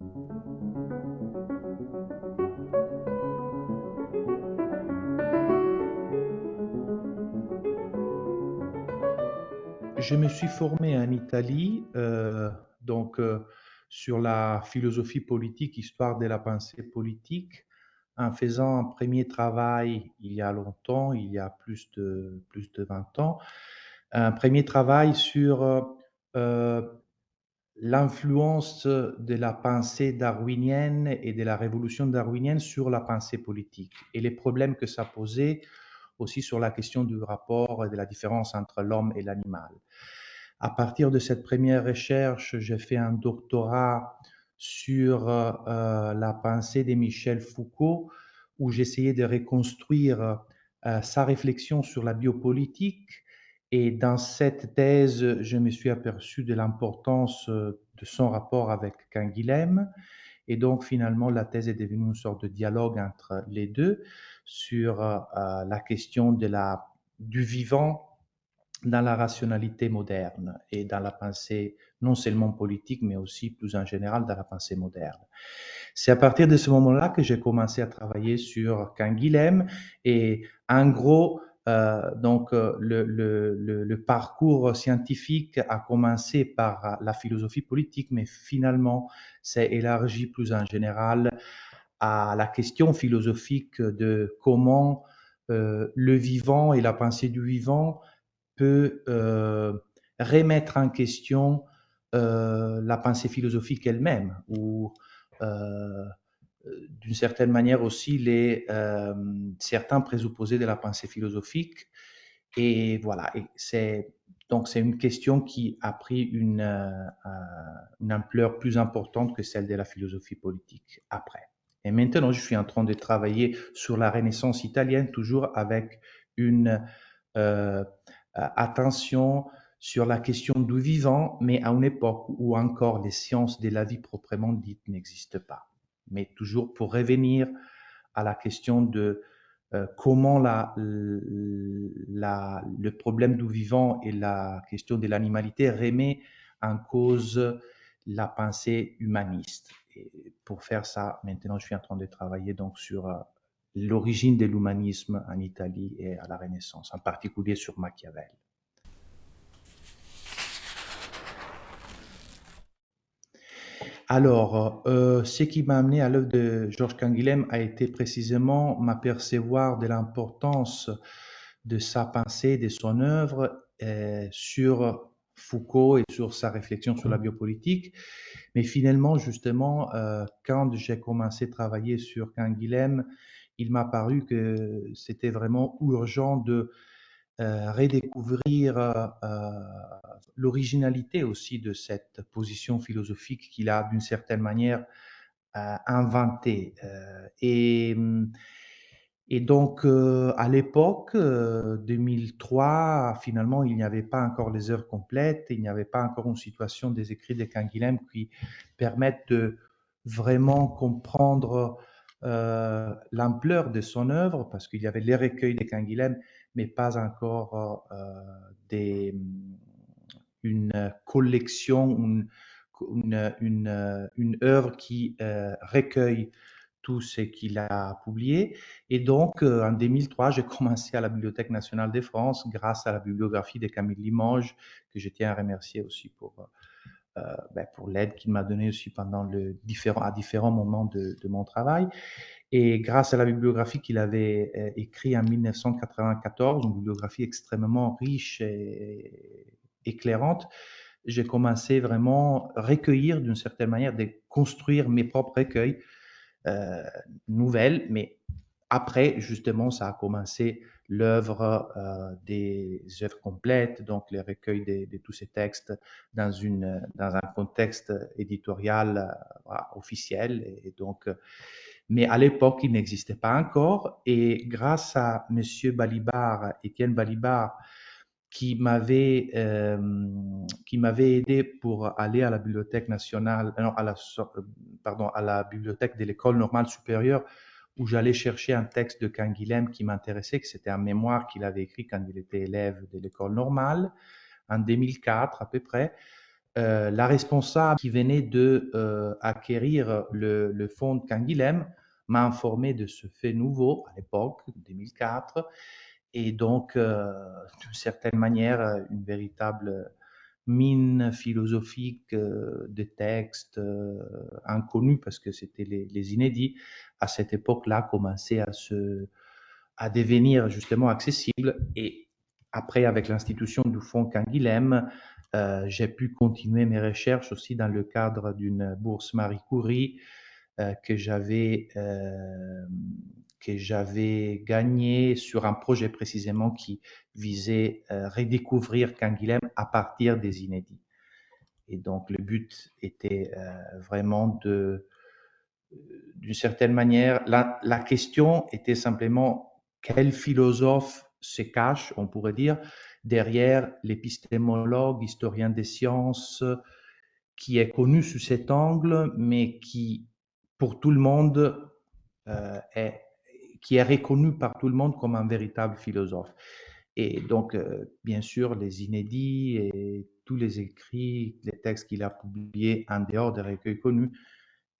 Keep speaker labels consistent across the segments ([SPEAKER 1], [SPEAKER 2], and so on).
[SPEAKER 1] Je me suis formé en Italie, euh, donc euh, sur la philosophie politique, histoire de la pensée politique, en faisant un premier travail il y a longtemps, il y a plus de, plus de 20 ans, un premier travail sur euh, l'influence de la pensée darwinienne et de la révolution darwinienne sur la pensée politique et les problèmes que ça posait aussi sur la question du rapport et de la différence entre l'homme et l'animal. À partir de cette première recherche, j'ai fait un doctorat sur euh, la pensée de Michel Foucault, où j'essayais de reconstruire euh, sa réflexion sur la biopolitique. Et dans cette thèse, je me suis aperçu de l'importance euh, de son rapport avec Canguilhem. Et donc, finalement, la thèse est devenue une sorte de dialogue entre les deux sur euh, euh, la question de la, du vivant dans la rationalité moderne et dans la pensée non seulement politique, mais aussi plus en général dans la pensée moderne. C'est à partir de ce moment-là que j'ai commencé à travailler sur Canguilhem et en gros, euh, donc le, le, parcours scientifique a commencé par la philosophie politique, mais finalement s'est élargi plus en général à la question philosophique de comment euh, le vivant et la pensée du vivant peut euh, remettre en question euh, la pensée philosophique elle-même d'une certaine manière aussi les certains présupposés de la pensée philosophique et voilà et c'est donc c'est une question qui a pris une, une ampleur plus importante que celle de la philosophie politique après. Et maintenant, je suis en train de travailler sur la Renaissance italienne, toujours avec une euh, attention sur la question du vivant, mais à une époque où encore les sciences de la vie proprement dites n'existent pas. Mais toujours pour revenir à la question de euh, comment le problème du vivant et la question de l'animalité remet en cause la pensée humaniste pour faire ça, maintenant, je suis en train de travailler donc sur euh, l'origine de l'humanisme en Italie et à la Renaissance, en particulier sur Machiavel. Alors, euh, ce qui m'a amené à l'œuvre de Georges Canguilhem a été précisément m'apercevoir de l'importance de sa pensée, de son œuvre euh, sur Foucault et sur sa réflexion sur la biopolitique. Mais finalement, justement, euh, quand j'ai commencé à travailler sur Canguilhem, il m'a paru que c'était vraiment urgent de euh, redécouvrir euh, l'originalité aussi de cette position philosophique qu'il a d'une certaine manière inventée. et hum, et donc, euh, à l'époque, 2003, euh, finalement, il n'y avait pas encore les heures complètes, il n'y avait pas encore une situation des écrits de Canguilhem qui permettent de vraiment comprendre euh, l'ampleur de son œuvre, parce qu'il y avait les recueils de Canguilhem, mais pas encore des, une collection, une, œuvre qui recueille tout ce qu'il a publié. Et donc, euh, en 2003, j'ai commencé à la Bibliothèque nationale de France grâce à la bibliographie de Camille Limoges, que je tiens à remercier aussi pour, euh, euh, ben, l'aide qu'il m'a donnée aussi pendant à différents moments de, mon travail. Et grâce à la bibliographie qu'il avait euh, écrite en 1994, une bibliographie extrêmement riche et éclairante, j'ai commencé vraiment à recueillir d'une certaine manière, de construire mes propres recueils euh, nouvelle, mais après, justement, ça a commencé l'œuvre euh, des œuvres complètes, donc les recueils de, tous ces textes dans, une, dans un contexte éditorial euh, officiel. Et donc, mais à l'époque, il n'existait pas encore. Et grâce à Monsieur Balibar, Étienne Balibar, qui m'avait euh, aidé pour aller à la bibliothèque nationale, non, à la pardon, à la bibliothèque de l'école normale supérieure où j'allais chercher un texte de Canguilhem qui m'intéressait, que c'était un mémoire qu'il avait écrit quand il était élève de l'école normale en 2004 à peu près. Euh, la responsable qui venait de euh, acquérir le, fonds de Canguilhem m'a informé de ce fait nouveau à l'époque, 2004, et donc, euh, d'une certaine manière, une véritable mine philosophique de textes inconnus parce que c'était les, inédits à cette époque-là commençaient à se à devenir justement accessibles et après avec l'institution du fonds Canguilhem euh, j'ai pu continuer mes recherches aussi dans le cadre d'une bourse Marie Curie euh, que j'avais euh, que j'avais gagné sur un projet précisément qui visait redécouvrir Canguilhem à partir des inédits. Et donc le but était vraiment de, d'une certaine manière, la, question était simplement quel philosophe se cache, on pourrait dire, derrière l'épistémologue, historien des sciences, qui est connu sous cet angle, mais qui, pour tout le monde, euh, est qui est reconnu par tout le monde comme un véritable philosophe. Et donc, euh, bien sûr, les inédits et tous les écrits, les textes qu'il a publiés en dehors des recueils connus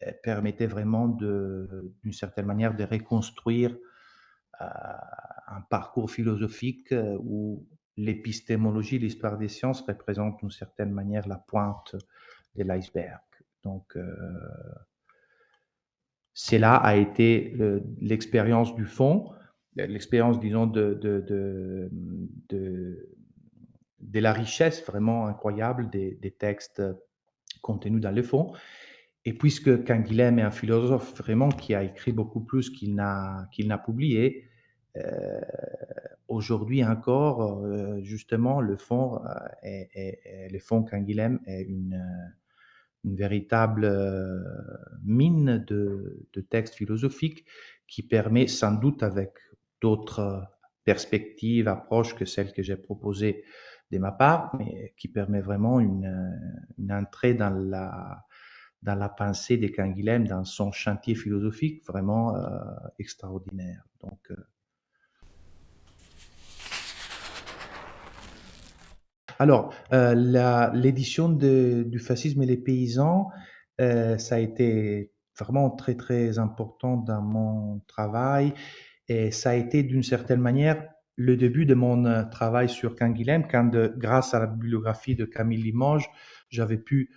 [SPEAKER 1] euh, permettaient vraiment, d'une certaine manière, de reconstruire un parcours philosophique où l'épistémologie, l'histoire des sciences représente d'une certaine manière la pointe de l'iceberg. Donc, euh, cela a été l'expérience du fond, l'expérience, disons, de, de, de, la richesse vraiment incroyable des, des, textes contenus dans le fond. Et puisque Canguilhem est un philosophe vraiment qui a écrit beaucoup plus qu'il n'a qu'il n'a publié, euh, aujourd'hui encore, euh, justement, le fond, euh, est, est, est, le fond Canguilhem est une une véritable euh, mine de, de, textes philosophiques qui permet sans doute avec d'autres perspectives, approches que celles que j'ai proposées de ma part, mais qui permet vraiment une, une entrée dans la, dans la pensée de Canguilhem, dans son chantier philosophique vraiment euh, extraordinaire. Donc, euh, Alors, euh, l'édition du fascisme et les paysans, euh, ça a été vraiment très très important dans mon travail. Et ça a été d'une certaine manière le début de mon euh, travail sur Canguilhem quand grâce à la bibliographie de Camille Limoges, j'avais pu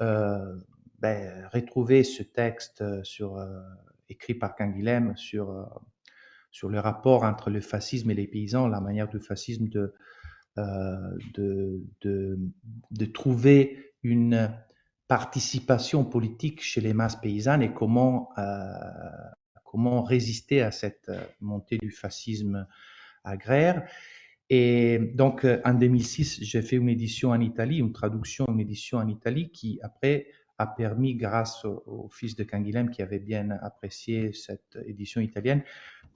[SPEAKER 1] ben, retrouver ce texte écrit par Canguilhem sur, sur le rapport entre le fascisme et les paysans, la manière du fascisme de, de, de, de, trouver une participation politique chez les masses paysannes et comment, euh, comment résister à cette montée du fascisme agraire. Et donc, en 2006, j'ai fait une édition en Italie, une traduction, une édition en Italie qui, après, a permis, grâce au, fils de Canguilhem qui avait bien apprécié cette édition italienne,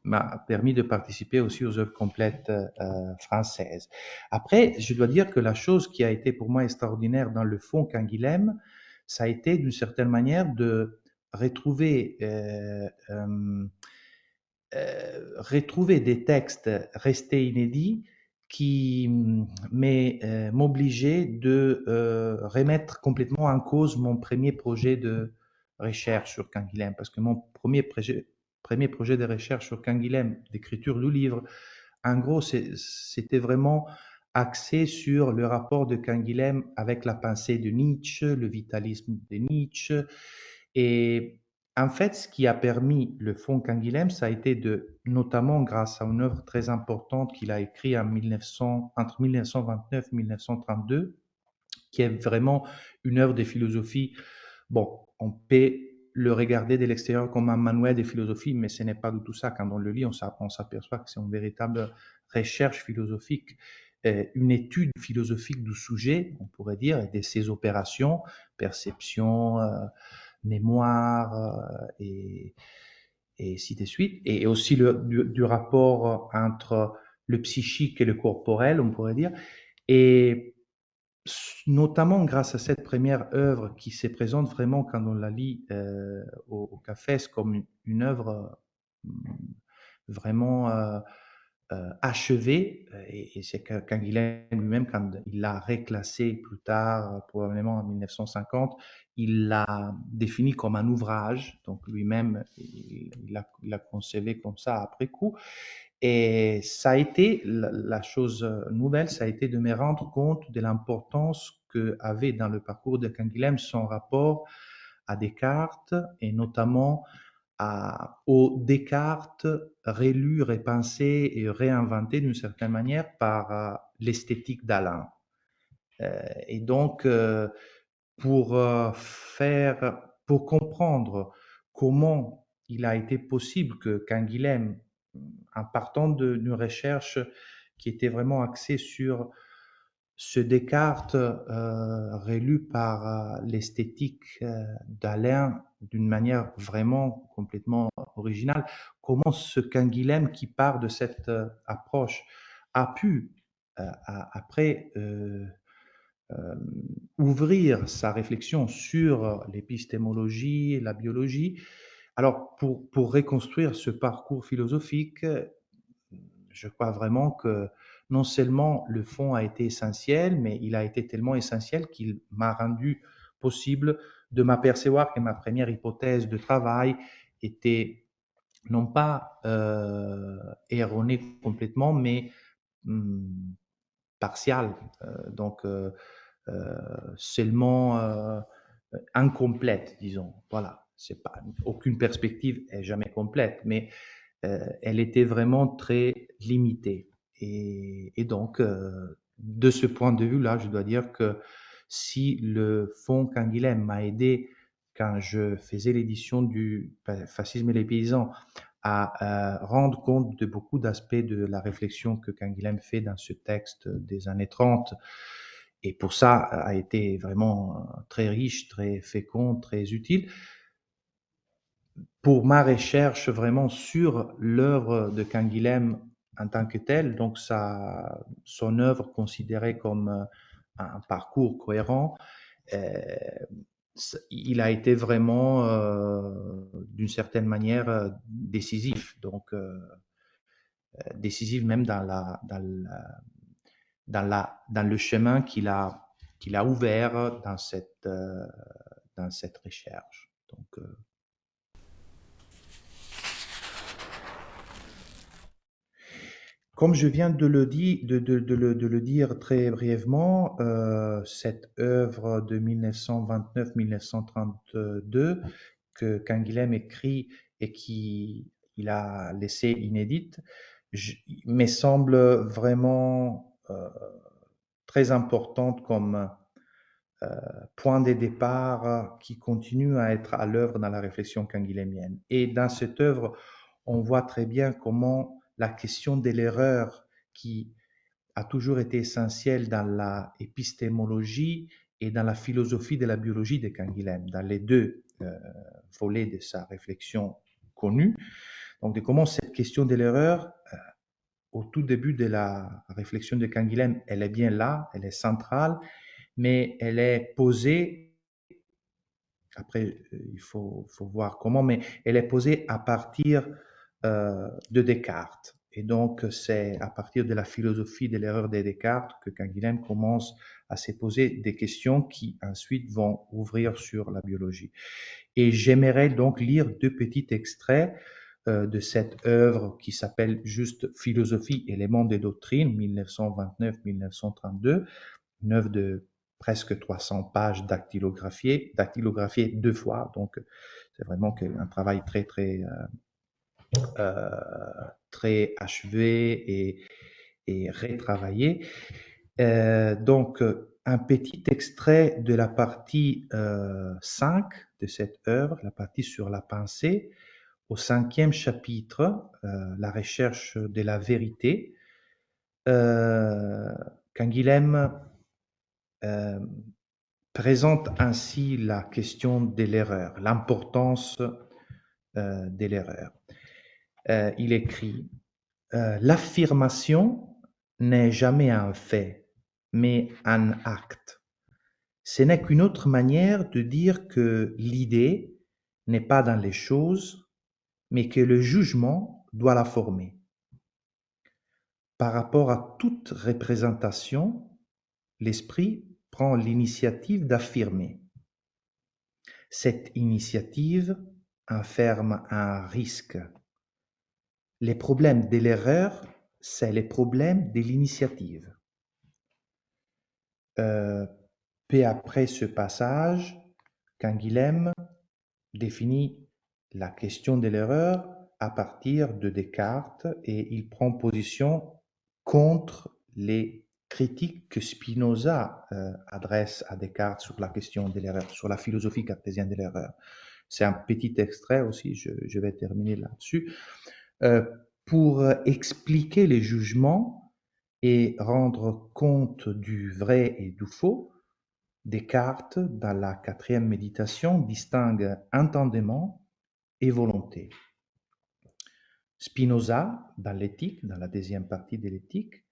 [SPEAKER 1] m'a permis de participer aussi aux œuvres complètes euh, françaises. Après, je dois dire que la chose qui a été pour moi extraordinaire dans le fond Canguilhem, ça a été d'une certaine manière de retrouver, euh, euh, retrouver des textes restés inédits qui m'obligeait de remettre complètement en cause mon premier projet de recherche sur Canguilhem, parce que mon premier projet, premier projet de recherche sur Canguilhem, d'écriture du livre, en gros, c'était vraiment axé sur le rapport de Canguilhem avec la pensée de Nietzsche, le vitalisme de Nietzsche. Et en fait, ce qui a permis le fonds Canguilhem, ça a été de, notamment grâce à une œuvre très importante qu'il a écrite en 1900, entre 1929 et 1932, qui est vraiment une œuvre de philosophie. Bon, on peut le regarder de l'extérieur comme un manuel de philosophie, mais ce n'est pas du tout ça. Quand on le lit, on s'aperçoit que c'est une véritable recherche philosophique, euh, une étude philosophique du sujet, on pourrait dire, et de ses opérations, perception, euh, mémoire euh, et, et ainsi de suite, et aussi le, du, rapport entre le psychique et le corporel, on pourrait dire. Et notamment grâce à cette première œuvre qui se présente vraiment quand on la lit euh, au, au Cafés comme une, œuvre euh, vraiment achevé, et, et c'est Canguilhem lui-même, quand il l'a reclassé plus tard, probablement en 1950, il l'a défini comme un ouvrage, donc lui-même, il l'a concevé comme ça après coup. Et ça a été, la, chose nouvelle, ça a été de me rendre compte de l'importance que avait dans le parcours de Canguilhem son rapport à Descartes et notamment à, au Descartes rélu, repensé et réinventé d'une certaine manière par euh, l'esthétique d'Alain. Euh, et donc, euh, pour faire, pour comprendre comment il a été possible que Canguilhem en partant d'une recherche qui était vraiment axée sur ce Descartes euh, par euh, l'esthétique euh, d'Alain d'une manière vraiment complètement originale, comment ce Canguilhem qui part de cette approche a pu après ouvrir sa réflexion sur l'épistémologie, la biologie, alors, pour, pour reconstruire ce parcours philosophique, je crois vraiment que non seulement le fond a été essentiel, mais il a été tellement essentiel qu'il m'a rendu possible de m'apercevoir que ma première hypothèse de travail était non pas euh, erronée complètement, mais hum, partiale, euh, donc euh, seulement incomplète, disons. Voilà c'est pas aucune perspective est jamais complète, mais elle était vraiment très limitée. Et, donc, euh, de ce point de vue-là, je dois dire que si le fonds Canguilhem m'a aidé quand je faisais l'édition du Fascisme et les paysans à euh, rendre compte de beaucoup d'aspects de la réflexion que Canguilhem fait dans ce texte des années 30, et pour ça a été vraiment très riche, très fécond, très utile. Pour ma recherche vraiment sur l'œuvre de Canguilhem en tant que telle, donc sa, son œuvre considérée comme euh, un parcours cohérent, euh, il a été vraiment, euh, d'une certaine manière, décisif. Donc, décisif même dans, la, dans, la, dans, la, dans le chemin qu'il a, qu'il a ouvert dans cette, dans cette recherche. Donc, Comme je viens de le, dire, très brièvement, euh, cette œuvre de 1929-1932 que Canguilhem écrit et qui il a laissé inédite, me semble vraiment euh, très importante comme euh, point de départ qui continue à être à l'œuvre dans la réflexion canguilhémienne. Et dans cette œuvre, on voit très bien comment la question de l'erreur qui a toujours été essentielle dans la épistémologie et dans la philosophie de la biologie de Canguilhem, dans les deux euh, volets de sa réflexion connue. Donc, de comment cette question de l'erreur, euh, au tout début de la réflexion de Canguilhem, elle est bien là, elle est centrale, mais elle est posée, après, euh, il faut, faut voir comment, mais elle est posée à partir de Descartes. Et donc, c'est à partir de la philosophie de l'erreur de Descartes que Canguilhem commence à se poser des questions qui ensuite vont ouvrir sur la biologie. Et j'aimerais donc lire deux petits extraits euh, de cette œuvre qui s'appelle juste Philosophie, éléments des doctrines, 1929-1932, une œuvre de presque 300 pages dactylographiées, deux fois, donc c'est vraiment un travail très très euh, euh, très achevé et, et retravaillé. Euh, donc, un petit extrait de la partie 5 euh, de cette œuvre, la partie sur la pensée, au cinquième chapitre, la recherche de la vérité. Euh, Canguilhem présente ainsi la question de l'erreur, l'importance de l'erreur. Euh, il écrit euh, L'affirmation n'est jamais un fait, mais un acte. Ce n'est qu'une autre manière de dire que l'idée n'est pas dans les choses, mais que le jugement doit la former. par rapport à toute représentation, l'esprit prend l'initiative d'affirmer. Cette initiative enferme un risque. Les problèmes de l'erreur, c'est les problèmes de l'initiative. Euh, peu après ce passage, Canguilhem définit la question de l'erreur à partir de Descartes et il prend position contre les critiques que Spinoza euh, adresse à Descartes sur la question de l'erreur, sur la philosophie cartésienne de l'erreur. C'est un petit extrait aussi, je, vais terminer là-dessus. Euh, pour expliquer les jugements et rendre compte du vrai et du faux, Descartes, dans la quatrième méditation, distingue entendement et volonté. Spinoza, dans l'éthique, dans la deuxième partie de l'éthique,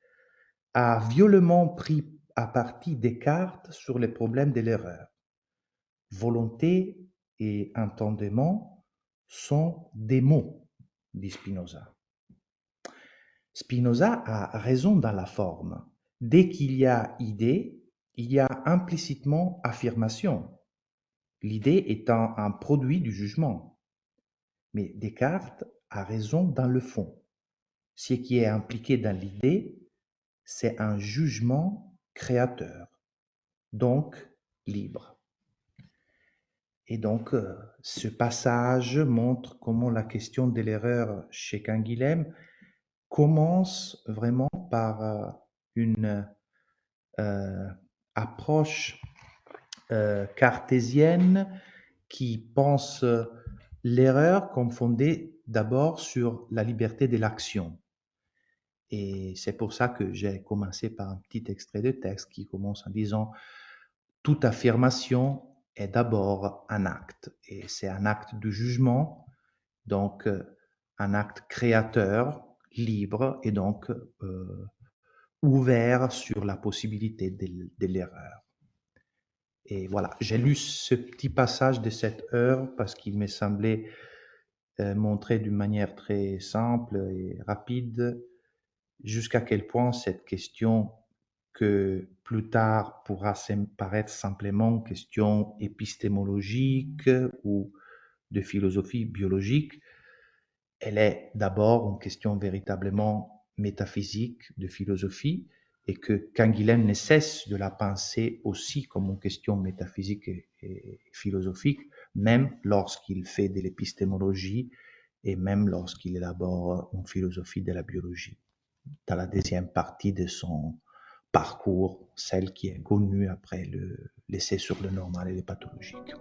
[SPEAKER 1] a violemment pris à partie Descartes sur les problèmes de l'erreur. Volonté et entendement sont des mots, dit Spinoza. Spinoza a raison dans la forme. Dès qu'il y a idée, il y a implicitement affirmation, l'idée étant un produit du jugement. Mais Descartes a raison dans le fond. Ce qui est impliqué dans l'idée c'est un jugement créateur, donc libre. Et donc, euh, ce passage montre comment la question de l'erreur chez Canguilhem commence vraiment par euh, une euh, approche cartésienne qui pense l'erreur comme fondée d'abord sur la liberté de l'action. Et c'est pour ça que j'ai commencé par un petit extrait de texte qui commence en disant Toute affirmation est d'abord un acte, et c'est un acte de jugement, donc euh, un acte créateur, libre, et donc euh, ouvert sur la possibilité de, l'erreur. Et voilà, j'ai lu ce petit passage de cette heure parce qu'il me semblait euh, montrer d'une manière très simple et rapide jusqu'à quel point cette question que plus tard pourra paraître simplement question épistémologique ou de philosophie biologique, elle est d'abord une question véritablement métaphysique de philosophie et que Canguilhem ne cesse de la penser aussi comme une question métaphysique et philosophique, même lorsqu'il fait de l'épistémologie et même lorsqu'il élabore une philosophie de la biologie. Dans la deuxième partie de son parcours, celle qui est connue après le l'essai sur le normal et les pathologiques.